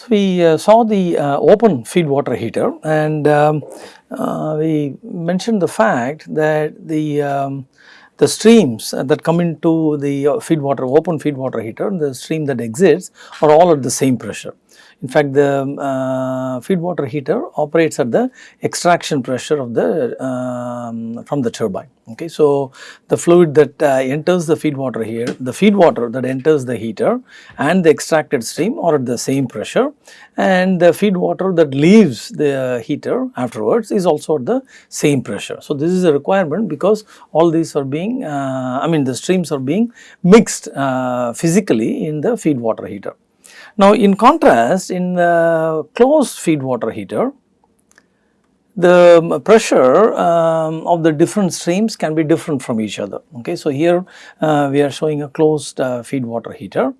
So, we uh, saw the uh, open feed water heater and um, uh, we mentioned the fact that the um, the streams that come into the uh, feed water open feed water heater the stream that exits are all at the same pressure. In fact, the uh, feed water heater operates at the extraction pressure of the um, from the turbine. Okay, so the fluid that uh, enters the feed water here, the feed water that enters the heater and the extracted stream are at the same pressure, and the feed water that leaves the heater afterwards is also at the same pressure. So this is a requirement because all these are being, uh, I mean, the streams are being mixed uh, physically in the feed water heater. Now, in contrast in the closed feed water heater, the pressure um, of the different streams can be different from each other. Okay, so here uh, we are showing a closed uh, feed water heater.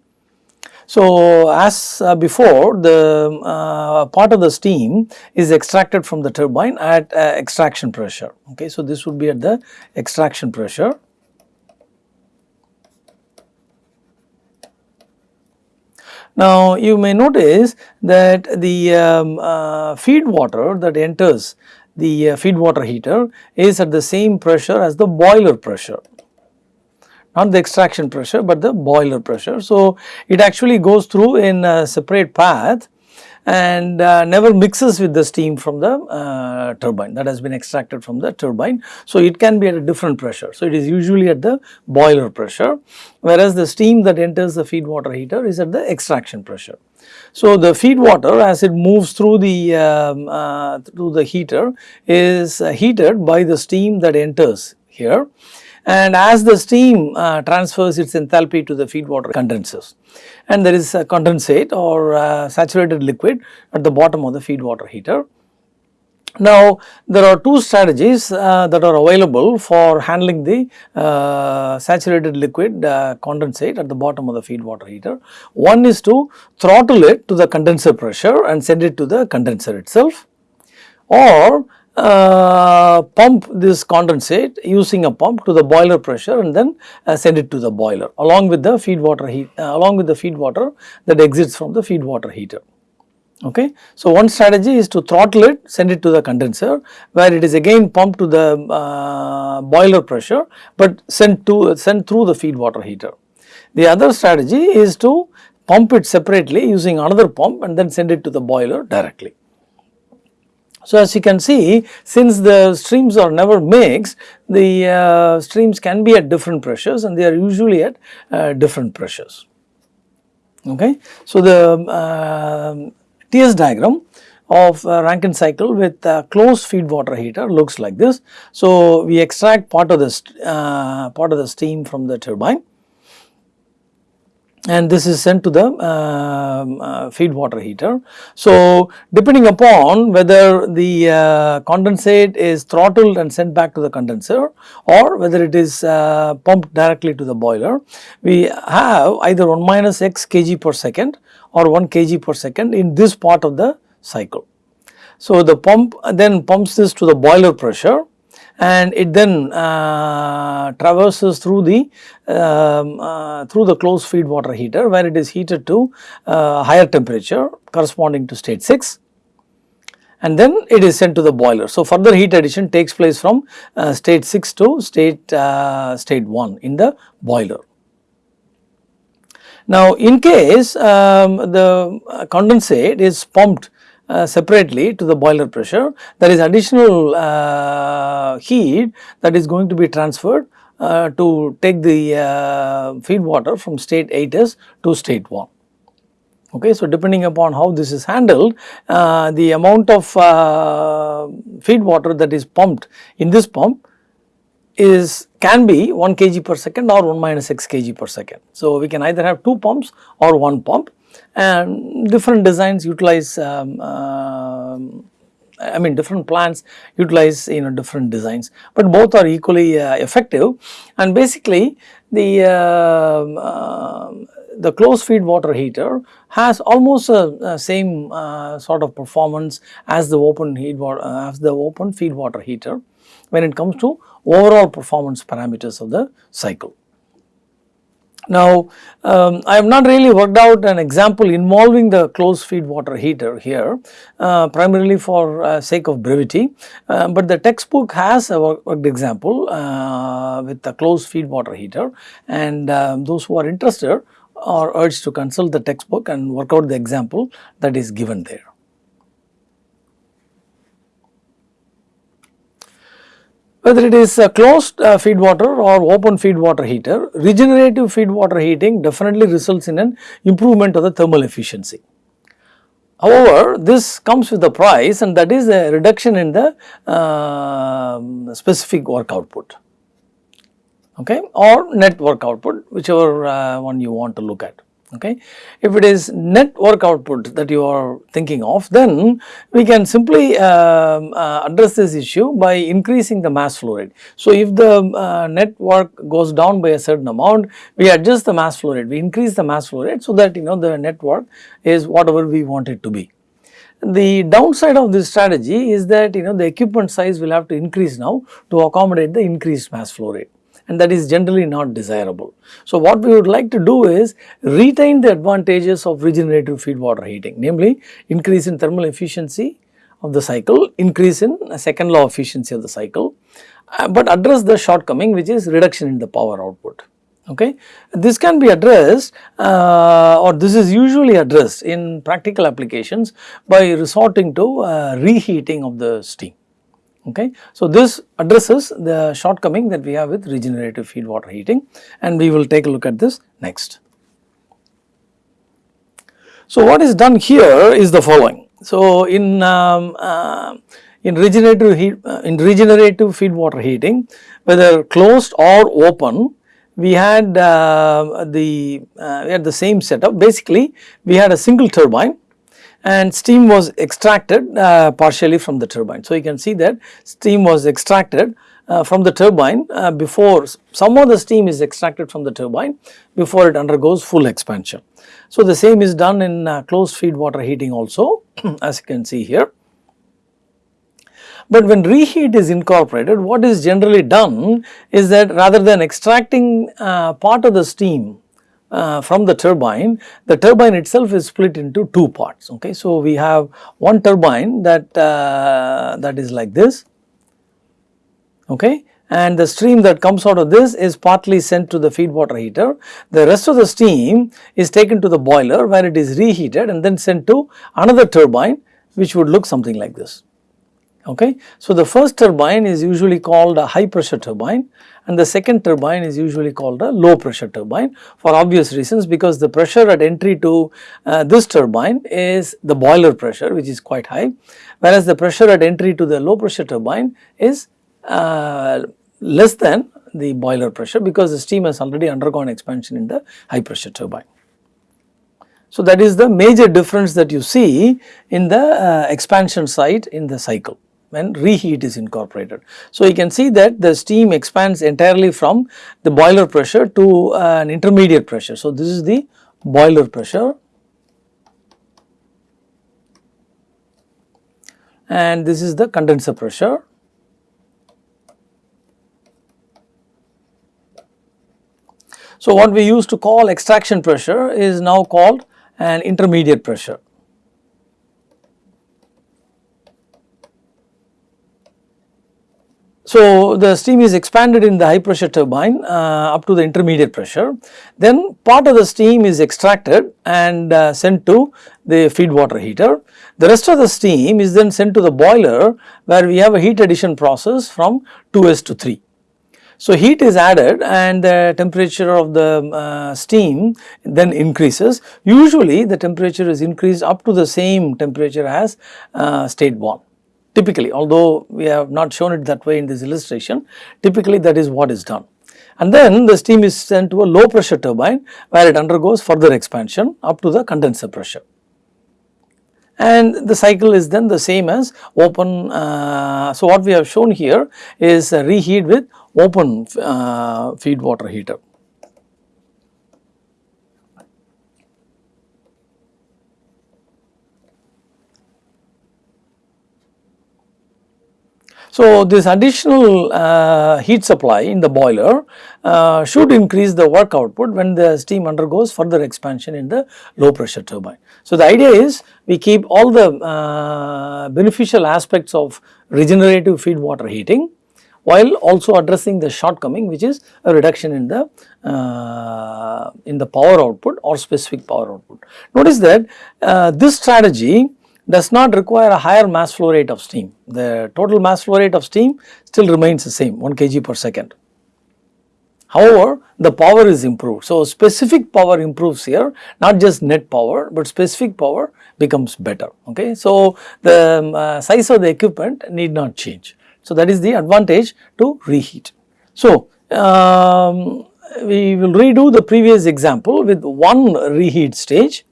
So, as uh, before the uh, part of the steam is extracted from the turbine at uh, extraction pressure. Okay, so this would be at the extraction pressure Now, you may notice that the um, uh, feed water that enters the uh, feed water heater is at the same pressure as the boiler pressure not the extraction pressure, but the boiler pressure. So, it actually goes through in a separate path and uh, never mixes with the steam from the uh, turbine that has been extracted from the turbine. So, it can be at a different pressure. So, it is usually at the boiler pressure whereas the steam that enters the feed water heater is at the extraction pressure. So, the feed water as it moves through the um, uh, through the heater is uh, heated by the steam that enters here and as the steam uh, transfers its enthalpy to the feed water condenses and there is a condensate or uh, saturated liquid at the bottom of the feed water heater. Now, there are two strategies uh, that are available for handling the uh, saturated liquid uh, condensate at the bottom of the feed water heater. One is to throttle it to the condenser pressure and send it to the condenser itself or uh, pump this condensate using a pump to the boiler pressure and then uh, send it to the boiler along with the feed water heat uh, along with the feed water that exits from the feed water heater. Okay. So, one strategy is to throttle it send it to the condenser where it is again pumped to the uh, boiler pressure, but sent to sent through the feed water heater. The other strategy is to pump it separately using another pump and then send it to the boiler directly. So, as you can see since the streams are never mixed the uh, streams can be at different pressures and they are usually at uh, different pressures. Okay. So, the uh, TS diagram of Rankine cycle with closed feed water heater looks like this. So, we extract part of the uh, part of the steam from the turbine and this is sent to the uh, uh, feed water heater. So, depending upon whether the uh, condensate is throttled and sent back to the condenser or whether it is uh, pumped directly to the boiler, we have either 1 minus x kg per second or 1 kg per second in this part of the cycle. So, the pump then pumps this to the boiler pressure and it then uh, traverses through the um, uh, through the closed feed water heater where it is heated to uh, higher temperature corresponding to state 6 and then it is sent to the boiler. So, further heat addition takes place from uh, state 6 to state uh, state 1 in the boiler. Now, in case um, the condensate is pumped uh, separately to the boiler pressure there is additional uh, heat that is going to be transferred uh, to take the uh, feed water from state 8s to state 1. Okay, so depending upon how this is handled, uh, the amount of feed water that is pumped in this pump is can be 1 kg per second or 1 minus x kg per second. So, we can either have 2 pumps or 1 pump and different designs utilize um, uh, I mean different plants utilize you know different designs, but both are equally uh, effective and basically the uh, the closed feed water heater has almost a, a same uh, sort of performance as the open heat water uh, as the open feed water heater when it comes to overall performance parameters of the cycle. Now, um, I have not really worked out an example involving the closed feed water heater here uh, primarily for uh, sake of brevity, uh, but the textbook has a worked example uh, with the closed feed water heater and um, those who are interested are urged to consult the textbook and work out the example that is given there. Whether it is a closed uh, feed water or open feed water heater, regenerative feed water heating definitely results in an improvement of the thermal efficiency. However, this comes with a price and that is a reduction in the uh, specific work output. Okay, or net work output whichever uh, one you want to look at okay. If it is net work output that you are thinking of then we can simply uh, uh, address this issue by increasing the mass flow rate. So, if the uh, net work goes down by a certain amount we adjust the mass flow rate, we increase the mass flow rate so that you know the net work is whatever we want it to be. The downside of this strategy is that you know the equipment size will have to increase now to accommodate the increased mass flow rate and that is generally not desirable. So, what we would like to do is retain the advantages of regenerative feed water heating namely increase in thermal efficiency of the cycle, increase in second law efficiency of the cycle, uh, but address the shortcoming which is reduction in the power output. Okay. This can be addressed uh, or this is usually addressed in practical applications by resorting to uh, reheating of the steam. Okay. So, this addresses the shortcoming that we have with regenerative feed water heating and we will take a look at this next. So, what is done here is the following. So, in um, uh, in regenerative heat uh, in regenerative feed water heating whether closed or open we had uh, the uh, we had the same setup basically we had a single turbine and steam was extracted uh, partially from the turbine. So, you can see that steam was extracted uh, from the turbine uh, before some of the steam is extracted from the turbine before it undergoes full expansion. So, the same is done in uh, closed feed water heating also as you can see here. But when reheat is incorporated what is generally done is that rather than extracting uh, part of the steam uh, from the turbine, the turbine itself is split into two parts. Okay, so we have one turbine that uh, that is like this. Okay, and the stream that comes out of this is partly sent to the feed water heater. The rest of the steam is taken to the boiler where it is reheated and then sent to another turbine which would look something like this. Okay. So, the first turbine is usually called a high pressure turbine and the second turbine is usually called a low pressure turbine for obvious reasons because the pressure at entry to uh, this turbine is the boiler pressure which is quite high whereas the pressure at entry to the low pressure turbine is uh, less than the boiler pressure because the steam has already undergone expansion in the high pressure turbine. So, that is the major difference that you see in the uh, expansion side in the cycle when reheat is incorporated. So, you can see that the steam expands entirely from the boiler pressure to uh, an intermediate pressure. So, this is the boiler pressure and this is the condenser pressure. So, what we used to call extraction pressure is now called an intermediate pressure. So, the steam is expanded in the high pressure turbine uh, up to the intermediate pressure. Then part of the steam is extracted and uh, sent to the feed water heater. The rest of the steam is then sent to the boiler where we have a heat addition process from 2s to 3. So, heat is added and the temperature of the uh, steam then increases. Usually the temperature is increased up to the same temperature as uh, state 1 typically although we have not shown it that way in this illustration typically that is what is done. And then the steam is sent to a low pressure turbine where it undergoes further expansion up to the condenser pressure. And the cycle is then the same as open, uh, so what we have shown here is reheat with open uh, feed water heater. So, this additional uh, heat supply in the boiler uh, should increase the work output when the steam undergoes further expansion in the low pressure turbine. So, the idea is we keep all the uh, beneficial aspects of regenerative feed water heating while also addressing the shortcoming which is a reduction in the uh, in the power output or specific power output. Notice that uh, this strategy does not require a higher mass flow rate of steam. The total mass flow rate of steam still remains the same 1 kg per second. However, the power is improved. So, specific power improves here not just net power, but specific power becomes better. Okay. So, the um, uh, size of the equipment need not change. So, that is the advantage to reheat. So, um, we will redo the previous example with one reheat stage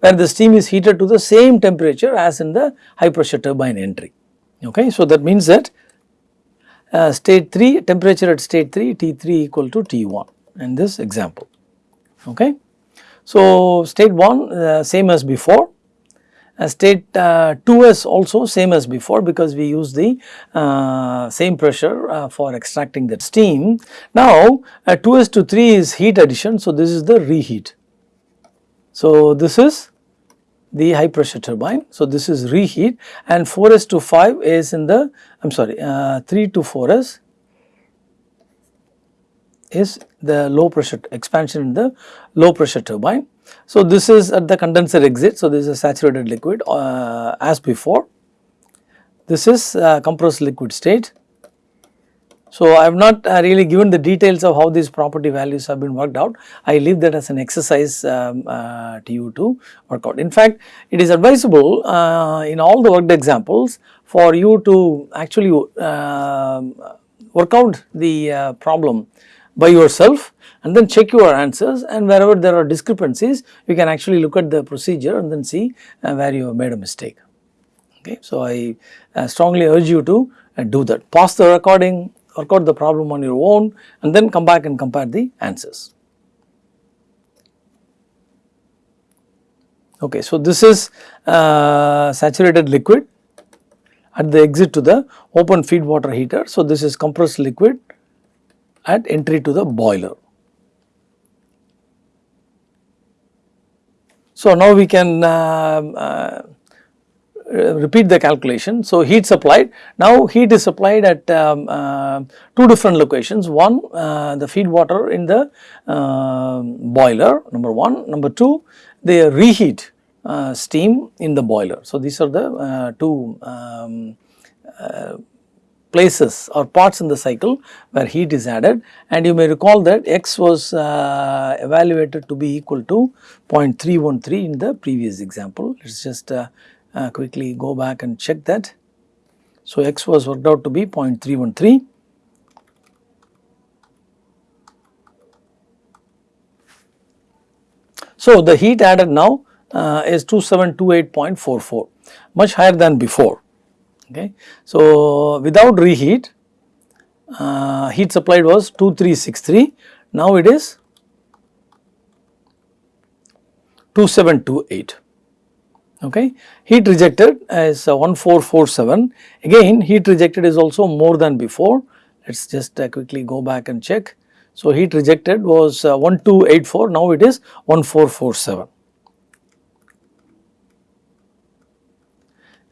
where the steam is heated to the same temperature as in the high pressure turbine entry. Okay. So, that means that uh, state 3 temperature at state 3 T3 equal to T1 in this example. Okay. So, state 1 uh, same as before uh, state uh, 2s also same as before because we use the uh, same pressure uh, for extracting that steam. Now, 2s to 3 is heat addition. So, this is the reheat. So, this is the high pressure turbine. So, this is reheat and 4s to 5 is in the I am sorry uh, 3 to 4s is the low pressure expansion in the low pressure turbine. So, this is at the condenser exit. So, this is saturated liquid uh, as before. This is uh, compressed liquid state so, I have not uh, really given the details of how these property values have been worked out. I leave that as an exercise um, uh, to you to work out. In fact, it is advisable uh, in all the worked examples for you to actually um, work out the uh, problem by yourself and then check your answers and wherever there are discrepancies you can actually look at the procedure and then see uh, where you have made a mistake. Okay. So, I uh, strongly urge you to do that. Pause the recording, work out the problem on your own and then come back and compare the answers. Okay, so this is uh, saturated liquid at the exit to the open feed water heater. So, this is compressed liquid at entry to the boiler. So, now we can uh, uh, repeat the calculation. So, heat supplied now heat is supplied at um, uh, two different locations one uh, the feed water in the uh, boiler number 1 number 2 the reheat uh, steam in the boiler. So, these are the uh, two um, places or parts in the cycle where heat is added and you may recall that x was evaluated to be equal to 0.313 in the previous example. Us just uh, quickly go back and check that. So, x was worked out to be 0.313. So, the heat added now uh, is 2728.44 much higher than before. Okay. So, without reheat uh, heat supplied was 2363 now it is 2728 okay. Heat rejected is uh, 1447 again heat rejected is also more than before let us just uh, quickly go back and check. So, heat rejected was uh, 1284 now it is 1447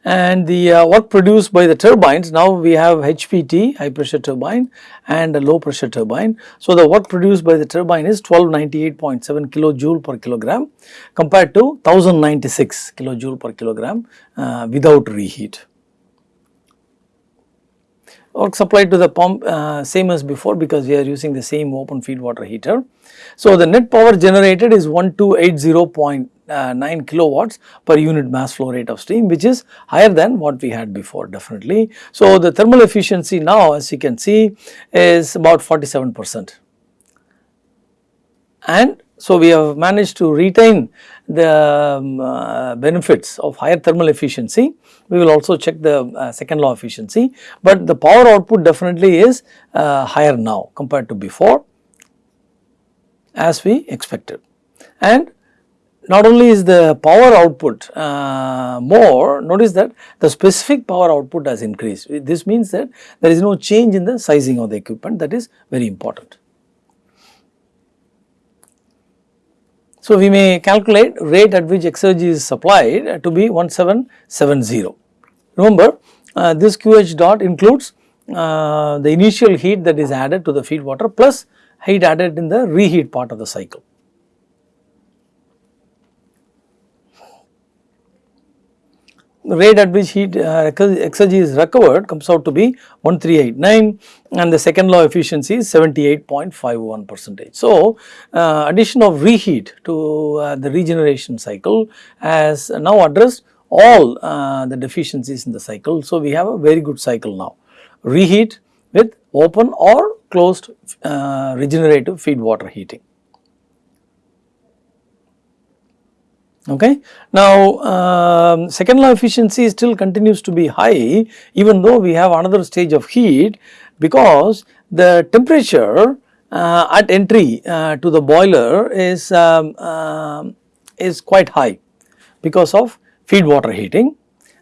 and the uh, work produced by the turbines now we have HPT high pressure turbine and a low pressure turbine. So, the work produced by the turbine is 1298.7 kilojoule per kilogram compared to 1096 kilojoule per kilogram uh, without reheat. Work supplied to the pump uh, same as before because we are using the same open feed water heater. So, the net power generated is 1280 uh, 9 kilowatts per unit mass flow rate of steam which is higher than what we had before definitely. So, the thermal efficiency now as you can see is about 47 percent and so we have managed to retain the um, uh, benefits of higher thermal efficiency. We will also check the uh, second law efficiency, but the power output definitely is uh, higher now compared to before as we expected. And not only is the power output uh, more, notice that the specific power output has increased. This means that there is no change in the sizing of the equipment that is very important. So, we may calculate rate at which exergy is supplied to be 1770. Remember uh, this QH dot includes uh, the initial heat that is added to the feed water plus heat added in the reheat part of the cycle. Rate at which heat uh, exergy is recovered comes out to be 1389 and the second law efficiency is 78.51 percentage. So, uh, addition of reheat to uh, the regeneration cycle has now addressed all uh, the deficiencies in the cycle. So, we have a very good cycle now reheat with open or closed uh, regenerative feed water heating. Okay. Now, um, second law efficiency still continues to be high even though we have another stage of heat because the temperature uh, at entry uh, to the boiler is, um, uh, is quite high because of feed water heating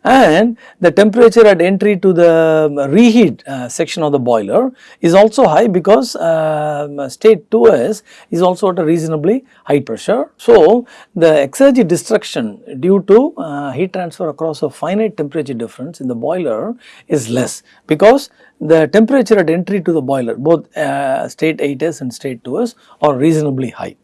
and the temperature at entry to the reheat uh, section of the boiler is also high because uh, state 2s is also at a reasonably high pressure. So, the exergy destruction due to uh, heat transfer across a finite temperature difference in the boiler is less because the temperature at entry to the boiler both uh, state 8s and state 2s are reasonably high.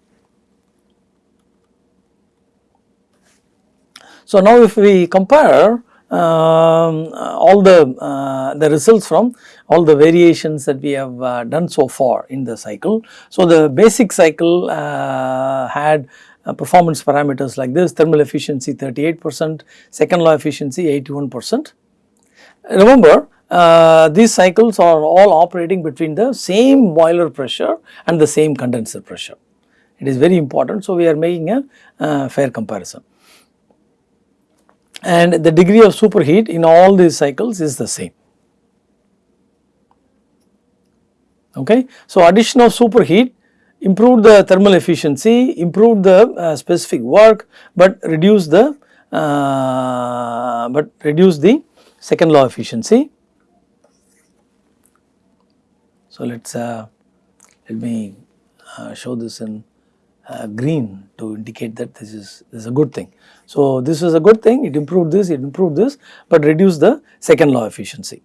So, now if we compare all the, uh, the results from all the variations that we have uh, done so far in the cycle. So, the basic cycle uh, had uh, performance parameters like this thermal efficiency 38 percent, second law efficiency 81 percent. Remember uh, these cycles are all operating between the same boiler pressure and the same condenser pressure. It is very important. So, we are making a uh, fair comparison and the degree of superheat in all these cycles is the same. Okay. So, addition of superheat improved the thermal efficiency, improved the uh, specific work, but reduce the uh, but reduce the second law efficiency. So, let us uh, let me uh, show this in uh, green to indicate that this is, this is a good thing. So, this is a good thing, it improved this, it improved this, but reduced the second law efficiency.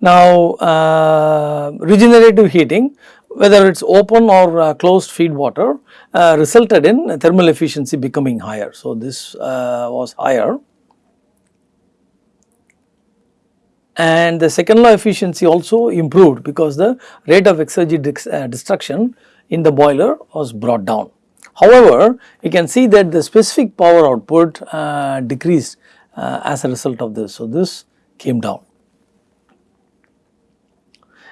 Now, uh, regenerative heating whether it is open or uh, closed feed water uh, resulted in thermal efficiency becoming higher. So, this uh, was higher and the second law efficiency also improved because the rate of exergy uh, destruction in the boiler was brought down. However, you can see that the specific power output uh, decreased uh, as a result of this. So, this came down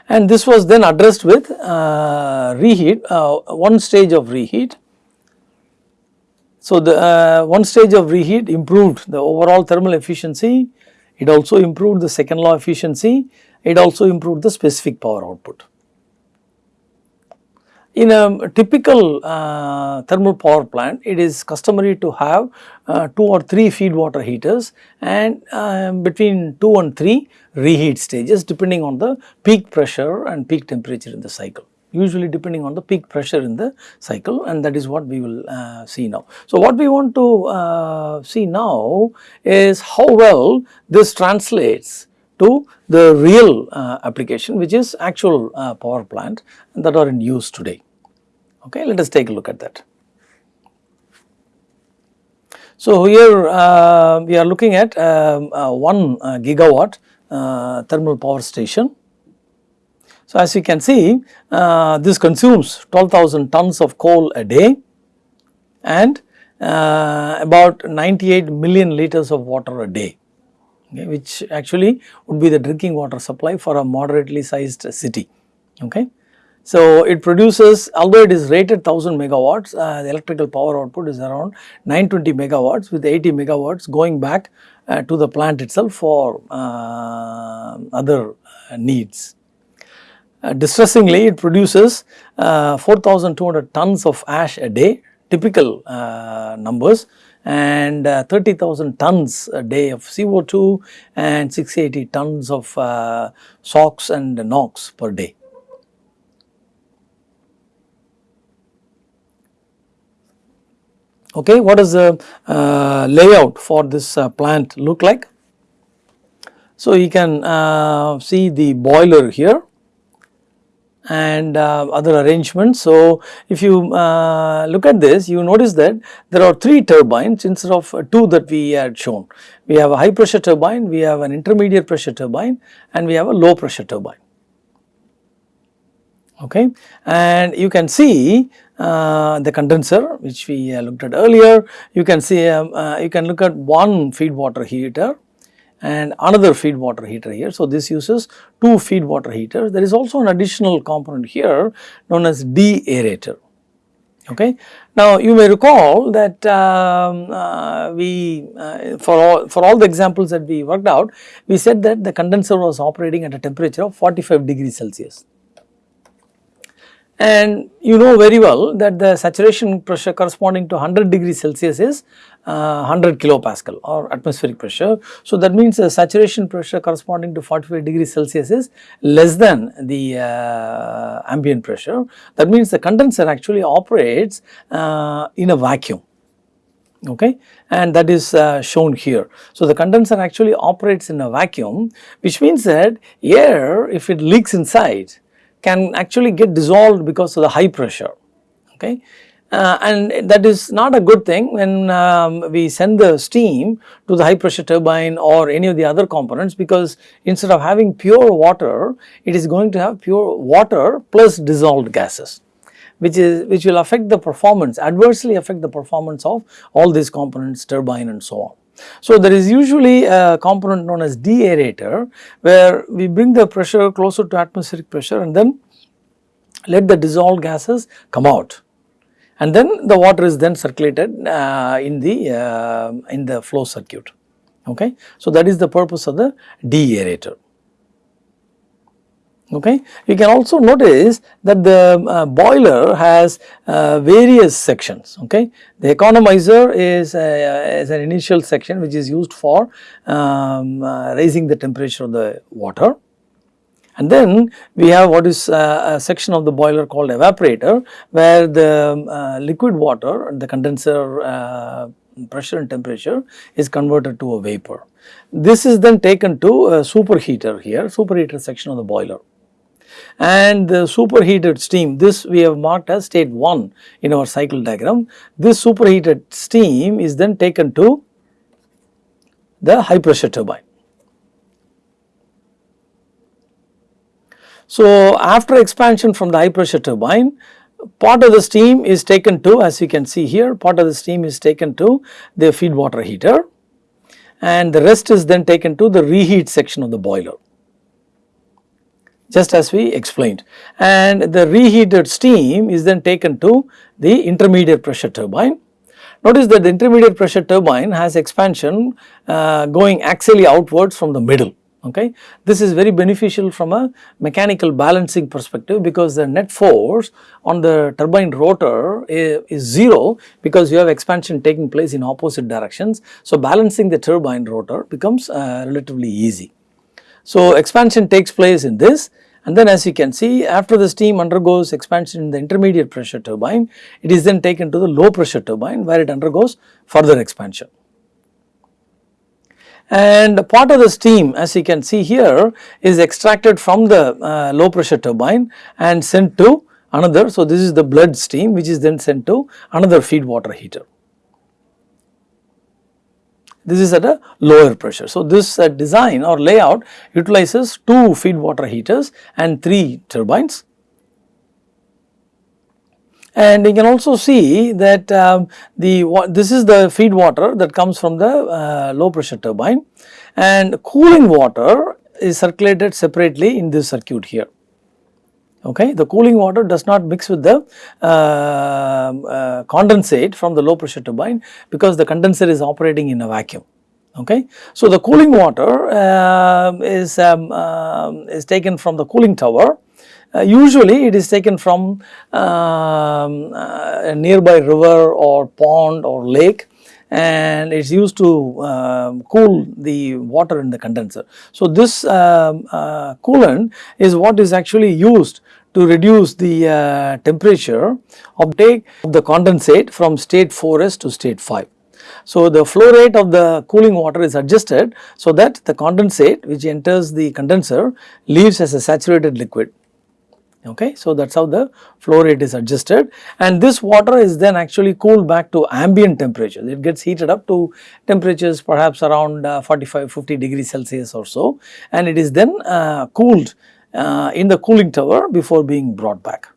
and this was then addressed with uh, reheat, uh, one stage of reheat. So, the uh, one stage of reheat improved the overall thermal efficiency, it also improved the second law efficiency, it also improved the specific power output. In a typical uh, thermal power plant, it is customary to have uh, 2 or 3 feed water heaters and uh, between 2 and 3 reheat stages depending on the peak pressure and peak temperature in the cycle usually depending on the peak pressure in the cycle and that is what we will uh, see now. So, what we want to uh, see now is how well this translates to the real uh, application which is actual uh, power plant that are in use today. Okay, let us take a look at that. So, here uh, we are looking at um, uh, 1 uh, gigawatt uh, thermal power station. So, as you can see this consumes 12,000 tons of coal a day and about 98 million liters of water a day okay, which actually would be the drinking water supply for a moderately sized city. Okay. So, it produces although it is rated 1000 megawatts uh, the electrical power output is around 920 megawatts with 80 megawatts going back uh, to the plant itself for uh, other uh, needs. Uh, distressingly it produces uh, 4200 tons of ash a day typical numbers and uh, 30,000 tons a day of CO2 and 680 tons of uh, SOx and NOx per day. Okay, what does the uh, layout for this uh, plant look like? So, you can uh, see the boiler here and uh, other arrangements. So, if you uh, look at this you notice that there are 3 turbines instead of 2 that we had shown. We have a high pressure turbine, we have an intermediate pressure turbine and we have a low pressure turbine. Okay. And you can see uh, the condenser which we uh, looked at earlier. You can see um, uh, you can look at one feed water heater and another feed water heater here. So, this uses two feed water heaters. There is also an additional component here known as deaerator. Okay. Now, you may recall that um, uh, we uh, for all for all the examples that we worked out, we said that the condenser was operating at a temperature of 45 degrees Celsius. And you know very well that the saturation pressure corresponding to 100 degrees Celsius is uh, 100 kilopascal or atmospheric pressure. So, that means the saturation pressure corresponding to 45 degrees Celsius is less than the uh, ambient pressure. That means the condenser actually operates uh, in a vacuum okay and that is uh, shown here. So, the condenser actually operates in a vacuum which means that air if it leaks inside can actually get dissolved because of the high pressure okay. Uh, and that is not a good thing when um, we send the steam to the high pressure turbine or any of the other components because instead of having pure water it is going to have pure water plus dissolved gases which is which will affect the performance adversely affect the performance of all these components turbine and so on. So, there is usually a component known as deaerator where we bring the pressure closer to atmospheric pressure and then let the dissolved gases come out. And then the water is then circulated uh, in the uh, in the flow circuit. Okay. So, that is the purpose of the deaerator okay. You can also notice that the uh, boiler has uh, various sections okay. The economizer is, uh, is an initial section which is used for um, uh, raising the temperature of the water and then we have what is uh, a section of the boiler called evaporator where the uh, liquid water the condenser pressure and temperature is converted to a vapor. This is then taken to a superheater here superheater section of the boiler and the superheated steam this we have marked as state 1 in our cycle diagram. This superheated steam is then taken to the high pressure turbine. So, after expansion from the high pressure turbine part of the steam is taken to as you can see here part of the steam is taken to the feed water heater and the rest is then taken to the reheat section of the boiler just as we explained and the reheated steam is then taken to the intermediate pressure turbine. Notice that the intermediate pressure turbine has expansion uh, going axially outwards from the middle okay. This is very beneficial from a mechanical balancing perspective because the net force on the turbine rotor is, is 0 because you have expansion taking place in opposite directions. So, balancing the turbine rotor becomes uh, relatively easy. So, expansion takes place in this and then as you can see after the steam undergoes expansion in the intermediate pressure turbine, it is then taken to the low pressure turbine where it undergoes further expansion. And part of the steam as you can see here is extracted from the uh, low pressure turbine and sent to another. So, this is the bled steam which is then sent to another feed water heater this is at a lower pressure. So, this uh, design or layout utilizes two feed water heaters and three turbines. And you can also see that um, the this is the feed water that comes from the uh, low pressure turbine and cooling water is circulated separately in this circuit here okay. The cooling water does not mix with the uh, uh, condensate from the low pressure turbine because the condenser is operating in a vacuum okay. So, the cooling water uh, is, um, uh, is taken from the cooling tower Uh, usually it is taken from um, uh, a nearby river or pond or lake and it is used to um, cool the water in the condenser. So, this um, uh, coolant is what is actually used to reduce the uh, temperature of the condensate from state 4s to state 5. So, the flow rate of the cooling water is adjusted so that the condensate which enters the condenser leaves as a saturated liquid okay. So, that is how the flow rate is adjusted and this water is then actually cooled back to ambient temperature. It gets heated up to temperatures perhaps around uh, 45 50 degrees Celsius or so and it is then uh, cooled uh, in the cooling tower before being brought back.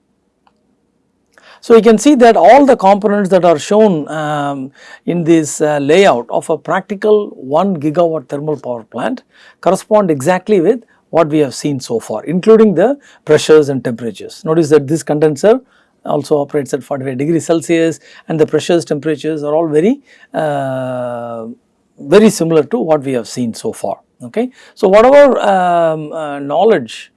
So, you can see that all the components that are shown um, in this uh, layout of a practical 1 gigawatt thermal power plant correspond exactly with what we have seen so far including the pressures and temperatures. Notice that this condenser also operates at 45 degrees Celsius and the pressures temperatures are all very uh, very similar to what we have seen so far okay. So, whatever um, uh, knowledge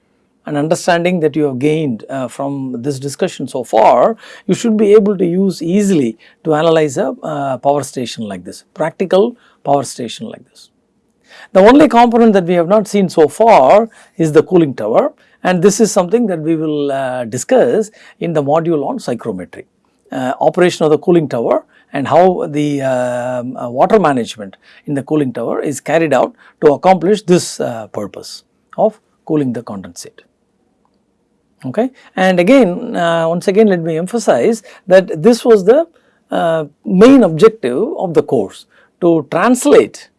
and understanding that you have gained uh, from this discussion so far, you should be able to use easily to analyze a uh, power station like this, practical power station like this. The only component that we have not seen so far is the cooling tower and this is something that we will uh, discuss in the module on psychrometry. Uh, operation of the cooling tower and how the um, uh, water management in the cooling tower is carried out to accomplish this uh, purpose of cooling the condensate okay. And again uh, once again let me emphasize that this was the uh, main objective of the course to translate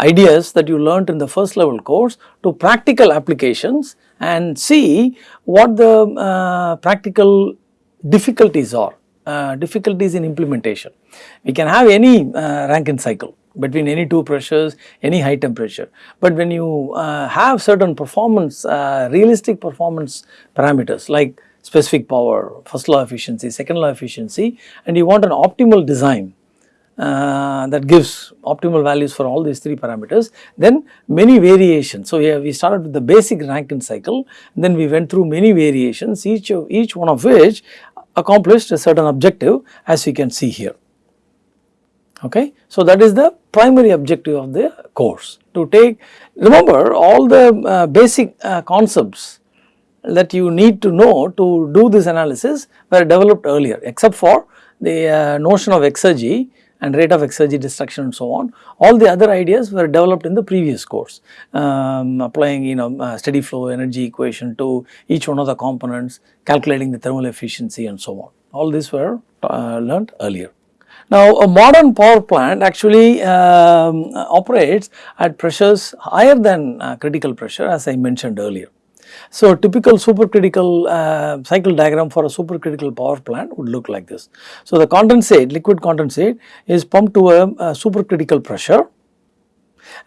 ideas that you learnt in the first level course to practical applications and see what the uh, practical difficulties are, uh, difficulties in implementation. We can have any uh, Rankine cycle between any two pressures, any high temperature. But when you uh, have certain performance, uh, realistic performance parameters like specific power, first law efficiency, second law efficiency and you want an optimal design uh, that gives optimal values for all these three parameters, then many variations. So, we we started with the basic Rankine cycle, then we went through many variations, each of each one of which accomplished a certain objective as we can see here okay. So, that is the primary objective of the course to take remember all the uh, basic uh, concepts that you need to know to do this analysis were developed earlier except for the uh, notion of exergy and rate of exergy destruction and so on. All the other ideas were developed in the previous course um, applying you know uh, steady flow energy equation to each one of the components, calculating the thermal efficiency and so on. All these were uh, learnt earlier. Now, a modern power plant actually um, operates at pressures higher than uh, critical pressure as I mentioned earlier. So, typical supercritical uh, cycle diagram for a supercritical power plant would look like this. So, the condensate, liquid condensate is pumped to a, a supercritical pressure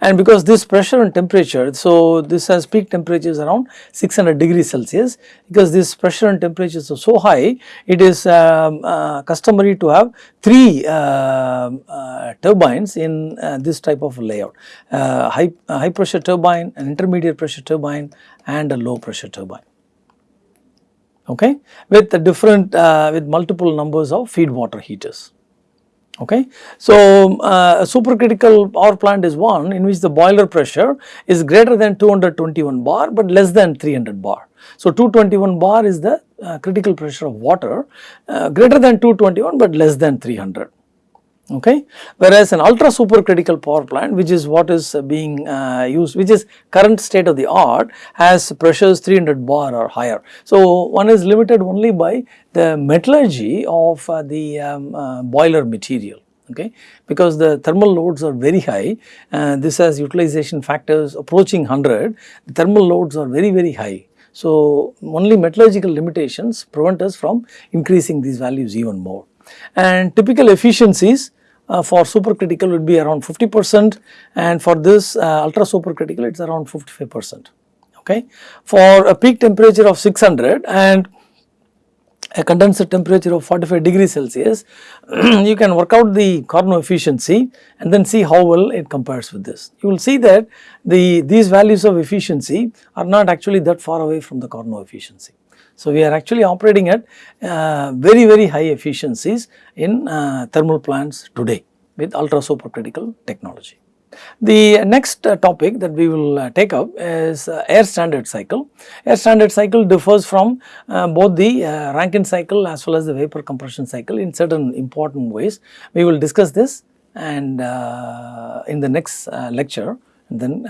and because this pressure and temperature, so this has peak temperatures around 600 degrees Celsius. Because this pressure and temperatures are so high, it is um, uh, customary to have 3 uh, uh, turbines in uh, this type of layout, uh, high, high pressure turbine, an intermediate pressure turbine and a low pressure turbine. Okay? With different uh, with multiple numbers of feed water heaters okay. So, uh, a supercritical power plant is one in which the boiler pressure is greater than 221 bar but less than 300 bar. So, 221 bar is the uh, critical pressure of water uh, greater than 221 but less than 300 okay. Whereas an ultra supercritical power plant which is what is being uh, used which is current state of the art has pressures 300 bar or higher. So, one is limited only by the metallurgy of uh, the um, uh, boiler material okay because the thermal loads are very high this has utilization factors approaching 100 the thermal loads are very very high so only metallurgical limitations prevent us from increasing these values even more and typical efficiencies uh, for supercritical would be around 50 percent and for this uh, ultra supercritical it is around 55 percent okay. For a peak temperature of 600 and a condenser temperature of 45 degrees Celsius, you can work out the Carnot efficiency and then see how well it compares with this. You will see that the these values of efficiency are not actually that far away from the Carnot efficiency. So, we are actually operating at uh, very very high efficiencies in uh, thermal plants today with ultra supercritical technology. The next uh, topic that we will uh, take up is uh, air standard cycle. Air standard cycle differs from both the Rankine cycle as well as the vapor compression cycle in certain important ways. We will discuss this and in the next lecture then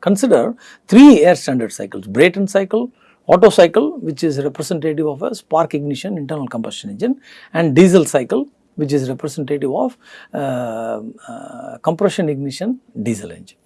consider three air standard cycles Brayton cycle, Otto cycle which is representative of a spark ignition internal combustion engine and diesel cycle which is representative of uh, uh, compression ignition diesel engine.